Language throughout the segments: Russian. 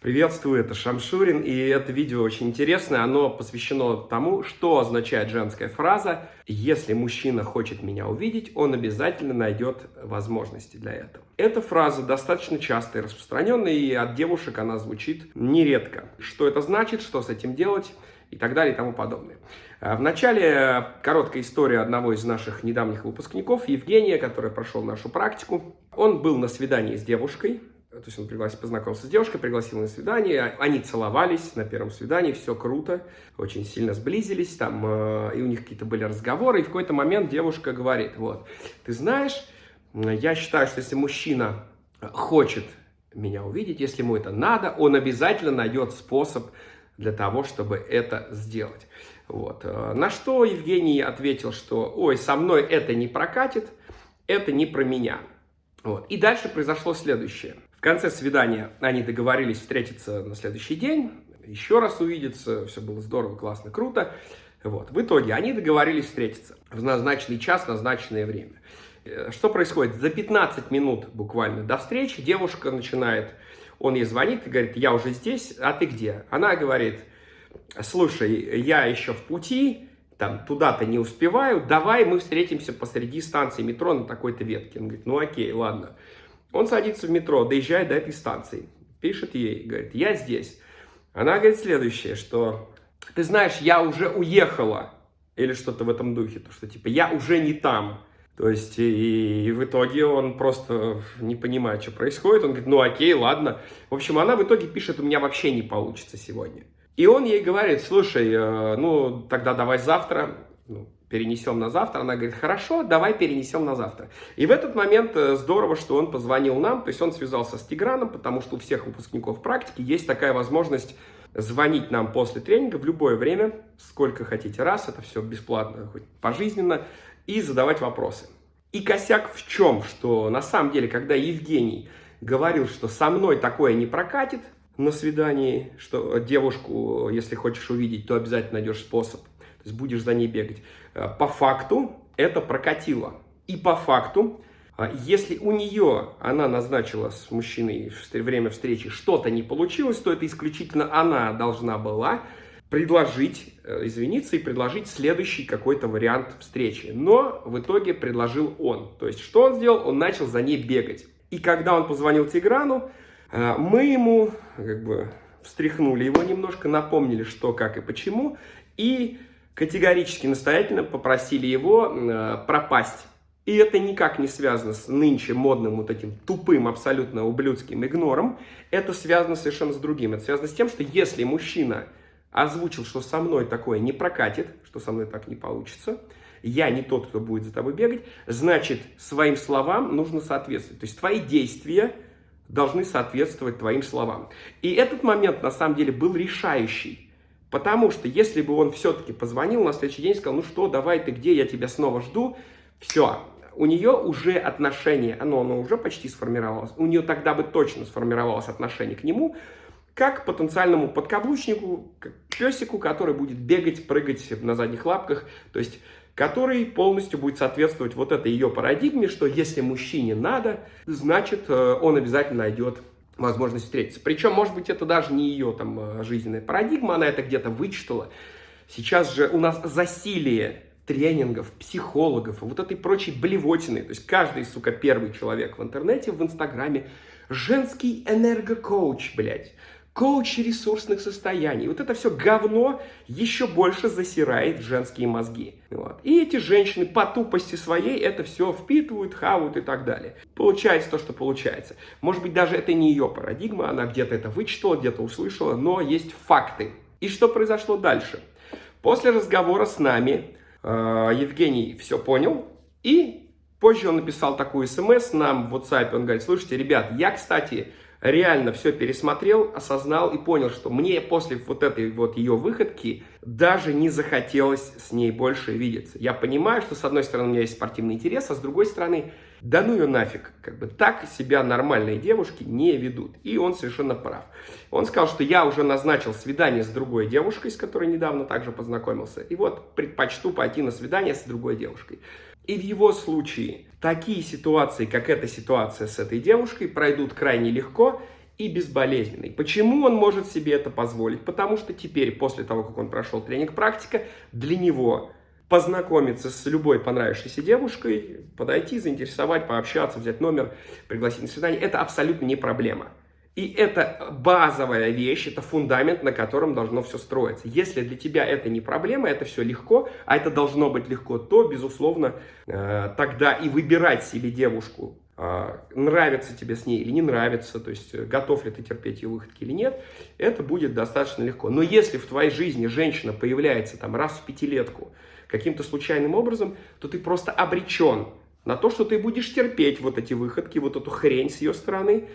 Приветствую, это Шамшурин, и это видео очень интересное. Оно посвящено тому, что означает женская фраза «Если мужчина хочет меня увидеть, он обязательно найдет возможности для этого». Эта фраза достаточно часто и распространенная, и от девушек она звучит нередко. Что это значит, что с этим делать и так далее и тому подобное. А в начале короткая история одного из наших недавних выпускников, Евгения, который прошел нашу практику. Он был на свидании с девушкой, то есть он пригласил, познакомился с девушкой, пригласил на свидание, они целовались на первом свидании, все круто, очень сильно сблизились, там, э, и у них какие-то были разговоры, и в какой-то момент девушка говорит, вот, ты знаешь, я считаю, что если мужчина хочет меня увидеть, если ему это надо, он обязательно найдет способ для того, чтобы это сделать. Вот. Э, на что Евгений ответил, что, ой, со мной это не прокатит, это не про меня. Вот. И дальше произошло следующее. В конце свидания они договорились встретиться на следующий день, еще раз увидеться, все было здорово, классно, круто. Вот. В итоге они договорились встретиться в назначенный час, назначенное время. Э, что происходит? За 15 минут буквально до встречи девушка начинает, он ей звонит и говорит, я уже здесь, а ты где? Она говорит, слушай, я еще в пути, там, туда-то не успеваю, давай мы встретимся посреди станции метро на такой-то ветке. Он говорит, ну окей, ладно. Он садится в метро, доезжает до этой станции, пишет ей, говорит, я здесь. Она говорит следующее, что ты знаешь, я уже уехала, или что-то в этом духе, то что типа я уже не там. То есть, и, и в итоге он просто не понимает, что происходит. Он говорит, ну окей, ладно. В общем, она в итоге пишет, у меня вообще не получится сегодня. И он ей говорит, слушай, э, ну тогда давай завтра. Ну, перенесем на завтра. Она говорит, хорошо, давай перенесем на завтра. И в этот момент э, здорово, что он позвонил нам, то есть он связался с Тиграном, потому что у всех выпускников практики есть такая возможность звонить нам после тренинга в любое время, сколько хотите раз, это все бесплатно, хоть пожизненно, и задавать вопросы. И косяк в чем, что на самом деле, когда Евгений говорил, что со мной такое не прокатит на свидании, что девушку, если хочешь увидеть, то обязательно найдешь способ, то есть будешь за ней бегать. Э, по факту это прокатило. И по факту, э, если у нее, она назначила с мужчиной время встречи, что-то не получилось, то это исключительно она должна была предложить, э, извиниться и предложить следующий какой-то вариант встречи. Но в итоге предложил он. То есть, что он сделал? Он начал за ней бегать. И когда он позвонил Тиграну, мы ему как бы встряхнули его немножко, напомнили, что, как и почему, и категорически настоятельно попросили его э, пропасть. И это никак не связано с нынче модным вот этим тупым, абсолютно ублюдским игнором. Это связано совершенно с другим. Это связано с тем, что если мужчина озвучил, что со мной такое не прокатит, что со мной так не получится, я не тот, кто будет за тобой бегать, значит, своим словам нужно соответствовать. То есть твои действия должны соответствовать твоим словам. И этот момент, на самом деле, был решающий. Потому что если бы он все-таки позвонил на следующий день и сказал, ну что, давай ты где, я тебя снова жду, все, у нее уже отношение, оно, оно уже почти сформировалось, у нее тогда бы точно сформировалось отношение к нему, как к потенциальному подкаблучнику, к песику, который будет бегать, прыгать на задних лапках, то есть который полностью будет соответствовать вот этой ее парадигме, что если мужчине надо, значит э, он обязательно найдет возможность встретиться. Причем, может быть, это даже не ее там э, жизненная парадигма, она это где-то вычитала. Сейчас же у нас засилие тренингов, психологов, вот этой прочей блевотины. То есть каждый, сука, первый человек в интернете, в Инстаграме, женский энергокоуч, блядь коуч ресурсных состояний. Вот это все говно еще больше засирает женские мозги. Вот. И эти женщины по тупости своей это все впитывают, хавают и так далее. Получается то, что получается. Может быть, даже это не ее парадигма, она где-то это вычитала, где-то услышала, но есть факты. И что произошло дальше? После разговора с нами э, Евгений все понял и позже он написал такую смс нам в WhatsApp. Он говорит, слушайте, ребят, я, кстати, реально все пересмотрел, осознал и понял, что мне после вот этой вот ее выходки даже не захотелось с ней больше видеться. Я понимаю, что с одной стороны у меня есть спортивный интерес, а с другой стороны, да ну ее нафиг, как бы так себя нормальные девушки не ведут. И он совершенно прав. Он сказал, что я уже назначил свидание с другой девушкой, с которой недавно также познакомился, и вот предпочту пойти на свидание с другой девушкой. И в его случае такие ситуации, как эта ситуация с этой девушкой, пройдут крайне легко, и безболезненный. Почему он может себе это позволить? Потому что теперь, после того, как он прошел тренинг-практика, для него познакомиться с любой понравившейся девушкой, подойти, заинтересовать, пообщаться, взять номер, пригласить на свидание, это абсолютно не проблема. И это базовая вещь, это фундамент, на котором должно все строиться. Если для тебя это не проблема, это все легко, а это должно быть легко, то, безусловно, э, тогда и выбирать себе девушку, э, нравится тебе с ней или не нравится, то есть э, готов ли ты терпеть ее выходки или нет, это будет достаточно легко. Но если в твоей жизни женщина появляется там раз в пятилетку, каким-то случайным образом, то ты просто обречен на то, что ты будешь терпеть вот эти выходки, вот эту хрень с ее стороны,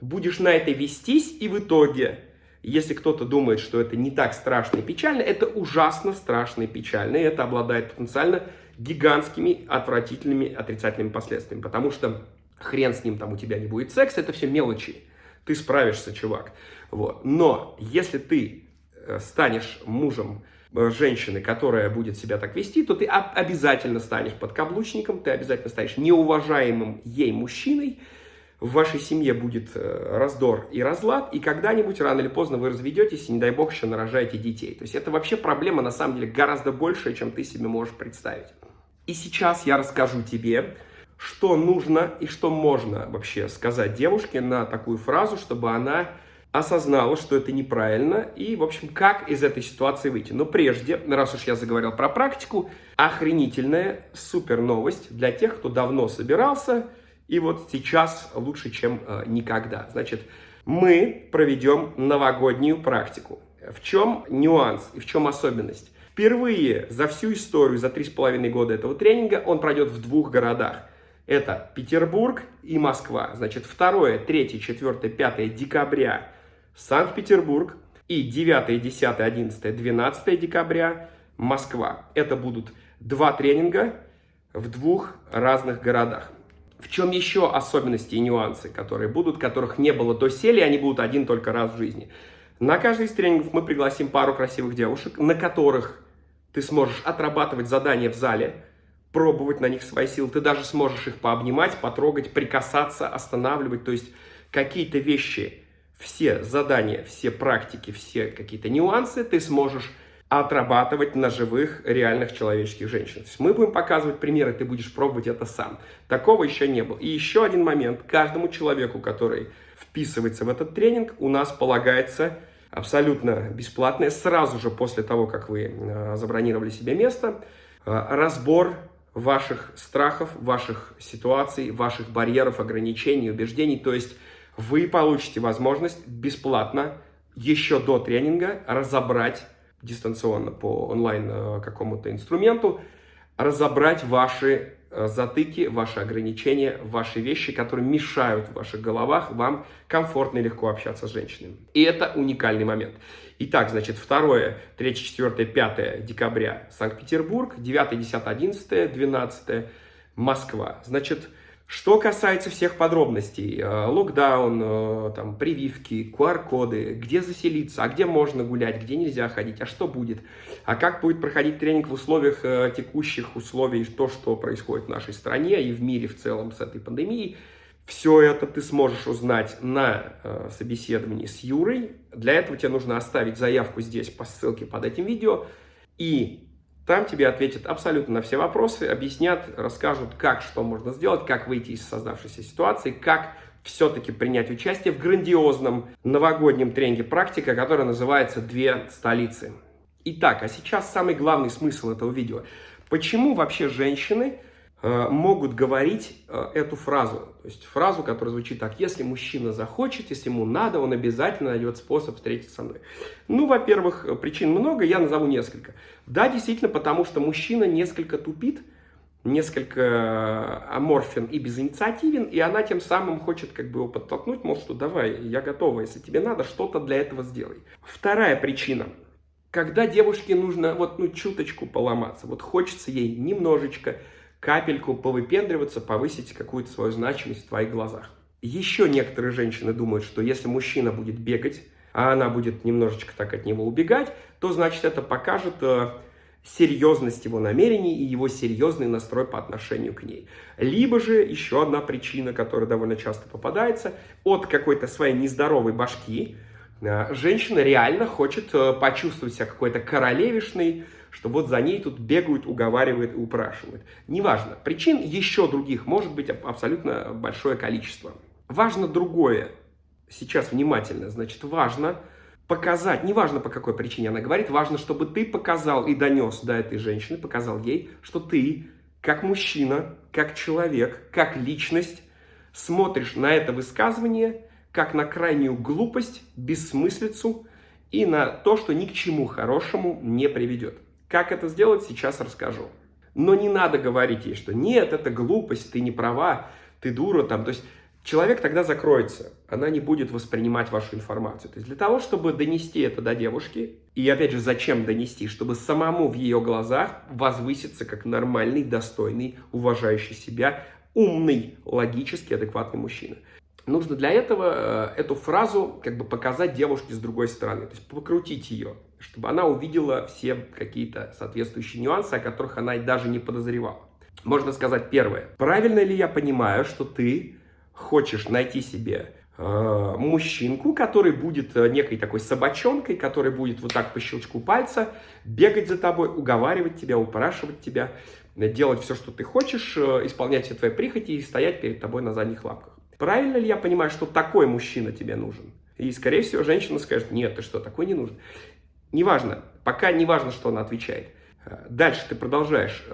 будешь на это вестись, и в итоге, если кто-то думает, что это не так страшно и печально, это ужасно страшно и печально, и это обладает потенциально гигантскими, отвратительными, отрицательными последствиями, потому что хрен с ним, там у тебя не будет секса, это все мелочи, ты справишься, чувак, вот, но если ты э, станешь мужем женщины, которая будет себя так вести, то ты обязательно станешь подкаблучником, ты обязательно станешь неуважаемым ей мужчиной, в вашей семье будет э, раздор и разлад, и когда-нибудь, рано или поздно, вы разведетесь, и, не дай бог, еще нарожаете детей. То есть это вообще проблема, на самом деле, гораздо большая, чем ты себе можешь представить. И сейчас я расскажу тебе, что нужно и что можно вообще сказать девушке на такую фразу, чтобы она осознала, что это неправильно, и, в общем, как из этой ситуации выйти. Но прежде, раз уж я заговорил про практику, охренительная супер новость для тех, кто давно собирался, и вот сейчас лучше, чем э, никогда. Значит, мы проведем новогоднюю практику. В чем нюанс и в чем особенность? Впервые за всю историю, за три с половиной года этого тренинга, он пройдет в двух городах. Это Петербург и Москва. Значит, 2, 3, 4, 5 декабря Санкт-Петербург и 9, 10, 11, 12 декабря Москва. Это будут два тренинга в двух разных городах. В чем еще особенности и нюансы, которые будут, которых не было до сели, они будут один только раз в жизни. На каждый из тренингов мы пригласим пару красивых девушек, на которых ты сможешь отрабатывать задания в зале, пробовать на них свои силы. Ты даже сможешь их пообнимать, потрогать, прикасаться, останавливать. То есть какие-то вещи все задания, все практики, все какие-то нюансы ты сможешь отрабатывать на живых, реальных человеческих женщин. То есть мы будем показывать примеры, ты будешь пробовать это сам. Такого еще не было. И еще один момент. Каждому человеку, который вписывается в этот тренинг, у нас полагается абсолютно бесплатное, сразу же после того, как вы э, забронировали себе место, э, разбор ваших страхов, ваших ситуаций, ваших барьеров, ограничений, убеждений. То есть вы получите возможность бесплатно еще до тренинга разобрать дистанционно по онлайн э, какому-то инструменту, разобрать ваши э, затыки, ваши ограничения, ваши вещи, которые мешают в ваших головах вам комфортно и легко общаться с женщинами. И это уникальный момент. Итак, значит, 2, 3, 4, 5 декабря Санкт-Петербург, 9, 10, 11, 12 Москва. Значит, что касается всех подробностей, э, локдаун, э, там, прививки, QR-коды, где заселиться, а где можно гулять, где нельзя ходить, а что будет, а как будет проходить тренинг в условиях э, текущих условий, то, что происходит в нашей стране и в мире в целом с этой пандемией, все это ты сможешь узнать на собеседовании с Юрой. Для этого тебе нужно оставить заявку здесь по ссылке под этим видео и там тебе ответят абсолютно на все вопросы, объяснят, расскажут, как, что можно сделать, как выйти из создавшейся ситуации, как все-таки принять участие в грандиозном новогоднем тренинге «Практика», который называется «Две столицы». Итак, а сейчас самый главный смысл этого видео. Почему вообще женщины могут говорить э, эту фразу. То есть фразу, которая звучит так. Если мужчина захочет, если ему надо, он обязательно найдет способ встретиться со мной. Ну, во-первых, причин много, я назову несколько. Да, действительно, потому что мужчина несколько тупит, несколько аморфен и безинициативен, и она тем самым хочет как бы его подтолкнуть, мол, что давай, я готова, если тебе надо, что-то для этого сделай. Вторая причина. Когда девушке нужно вот ну чуточку поломаться, вот хочется ей немножечко капельку повыпендриваться, повысить какую-то свою значимость в твоих глазах. Еще некоторые женщины думают, что если мужчина будет бегать, а она будет немножечко так от него убегать, то значит это покажет э, серьезность его намерений и его серьезный настрой по отношению к ней. Либо же еще одна причина, которая довольно часто попадается, от какой-то своей нездоровой башки э, женщина реально хочет э, почувствовать себя какой-то королевишной, что вот за ней тут бегают, уговаривают и упрашивают. Неважно. Причин еще других может быть абсолютно большое количество. Важно другое. Сейчас внимательно. Значит, важно показать, неважно по какой причине она говорит, важно, чтобы ты показал и донес до этой женщины, показал ей, что ты, как мужчина, как человек, как личность, смотришь на это высказывание как на крайнюю глупость, бессмыслицу и на то, что ни к чему хорошему не приведет. Как это сделать, сейчас расскажу. Но не надо говорить ей, что нет, это глупость, ты не права, ты дура там. То есть человек тогда закроется, она не будет воспринимать вашу информацию. То есть для того, чтобы донести это до девушки, и опять же, зачем донести? Чтобы самому в ее глазах возвыситься как нормальный, достойный, уважающий себя, умный, логически адекватный мужчина. Нужно для этого э, эту фразу как бы показать девушке с другой стороны, то есть покрутить ее, чтобы она увидела все какие-то соответствующие нюансы, о которых она даже не подозревала. Можно сказать первое. Правильно ли я понимаю, что ты хочешь найти себе э, мужчинку, который будет э, некой такой собачонкой, который будет вот так по щелчку пальца бегать за тобой, уговаривать тебя, упрашивать тебя, делать все, что ты хочешь, э, исполнять все твои прихоти и стоять перед тобой на задних лапках. Правильно ли я понимаю, что такой мужчина тебе нужен? И, скорее всего, женщина скажет, нет, ты что, такой не нужен. Неважно, пока не важно, что она отвечает. Э, дальше ты продолжаешь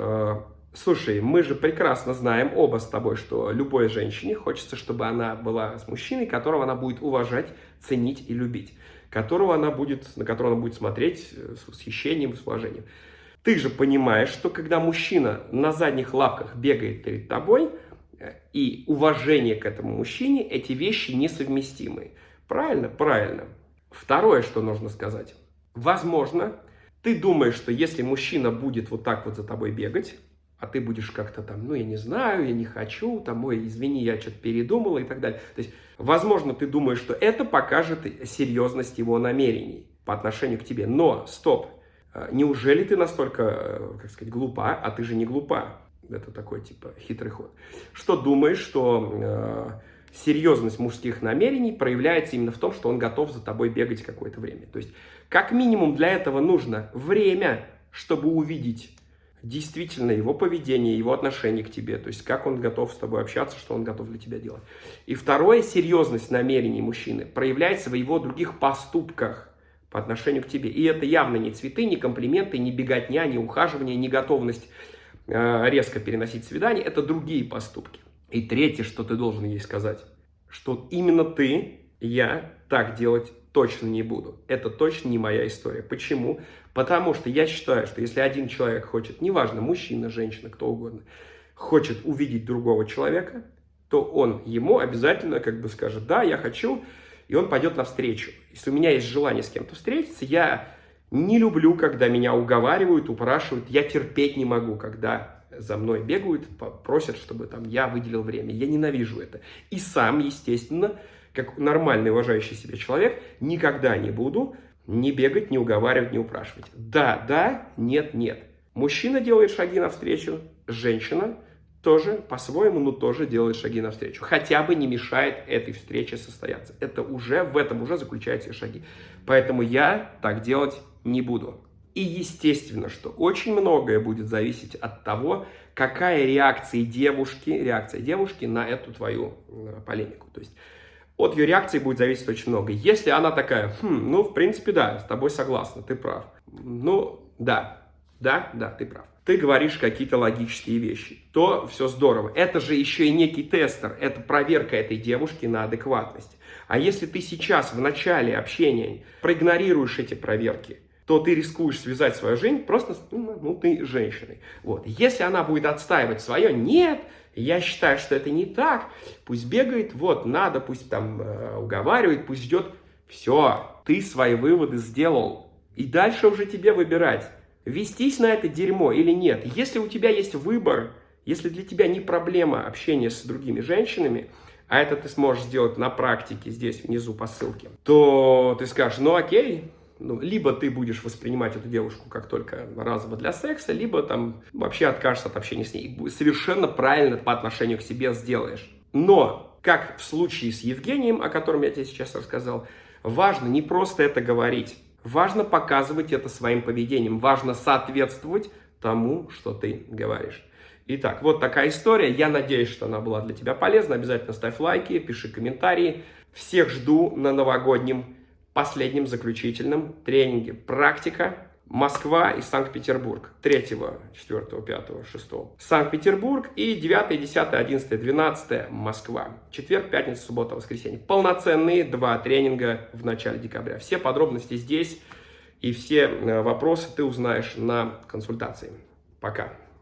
Слушай, мы же прекрасно знаем оба с тобой, что любой женщине хочется, чтобы она была с мужчиной, которого она будет уважать, ценить и любить, которого она будет, на которого она будет смотреть э, с восхищением, с уважением. Ты же понимаешь, что когда мужчина на задних лапках бегает перед тобой, э, и уважение к этому мужчине, эти вещи несовместимы. Правильно? Правильно. Второе, что нужно сказать. Возможно, ты думаешь, что если мужчина будет вот так вот за тобой бегать, а ты будешь как-то там, ну, я не знаю, я не хочу, там, ой, извини, я что-то передумала и так далее. То есть, возможно, ты думаешь, что это покажет серьезность его намерений по отношению к тебе. Но, стоп, э, неужели ты настолько, э, как сказать, глупа, а ты же не глупа? Это такой, типа, хитрый ход. Что думаешь, что э, серьезность мужских намерений проявляется именно в том, что он готов за тобой бегать какое-то время. То есть, как минимум для этого нужно время, чтобы увидеть действительно его поведение, его отношение к тебе, то есть как он готов с тобой общаться, что он готов для тебя делать. И второе, серьезность намерений мужчины проявляется в его других поступках по отношению к тебе. И это явно не цветы, не комплименты, не беготня, не ухаживание, не готовность э, резко переносить свидание, это другие поступки. И третье, что ты должен ей сказать, что именно ты, я так делать точно не буду. Это точно не моя история. Почему? Потому что я считаю, что если один человек хочет, неважно, мужчина, женщина, кто угодно, хочет увидеть другого человека, то он ему обязательно как бы скажет, да, я хочу, и он пойдет навстречу. Если у меня есть желание с кем-то встретиться, я не люблю, когда меня уговаривают, упрашивают, я терпеть не могу, когда за мной бегают, просят, чтобы там я выделил время. Я ненавижу это. И сам, естественно, как нормальный, уважающий себя человек, никогда не буду не бегать, не уговаривать, не упрашивать. Да, да, нет, нет. Мужчина делает шаги навстречу, женщина тоже по-своему, но тоже делает шаги навстречу. Хотя бы не мешает этой встрече состояться. Это уже, в этом уже заключаются шаги. Поэтому я так делать не буду. И естественно, что очень многое будет зависеть от того, какая реакция девушки, реакция девушки на эту твою э, полемику. То есть от ее реакции будет зависеть очень много. Если она такая, хм, ну, в принципе, да, с тобой согласна, ты прав. Ну, да, да, да, ты прав. Ты говоришь какие-то логические вещи, то все здорово. Это же еще и некий тестер, это проверка этой девушки на адекватность. А если ты сейчас в начале общения проигнорируешь эти проверки, то ты рискуешь связать свою жизнь просто ну, ну, ты женщиной. Вот. Если она будет отстаивать свое, нет, я считаю, что это не так. Пусть бегает, вот, надо, пусть там э, уговаривает, пусть ждет. Все, ты свои выводы сделал. И дальше уже тебе выбирать, вестись на это дерьмо или нет. Если у тебя есть выбор, если для тебя не проблема общения с другими женщинами, а это ты сможешь сделать на практике здесь внизу по ссылке, то ты скажешь, ну окей, Ну, либо ты будешь воспринимать эту девушку как только разово для секса, либо там вообще откажешься от общения с ней. Совершенно правильно по отношению к себе сделаешь. Но, как в случае с Евгением, о котором я тебе сейчас рассказал, важно не просто это говорить. Важно показывать это своим поведением. Важно соответствовать тому, что ты говоришь. Итак, вот такая история. Я надеюсь, что она была для тебя полезна. Обязательно ставь лайки, пиши комментарии. Всех жду на новогоднем последнем заключительном тренинге. Практика Москва и Санкт-Петербург. 3, 4, 5, 6. Санкт-Петербург и 9, 10, 11, 12 Москва. Четверг, пятница, суббота, воскресенье. Полноценные два тренинга в начале декабря. Все подробности здесь и все э, вопросы ты узнаешь на консультации. Пока.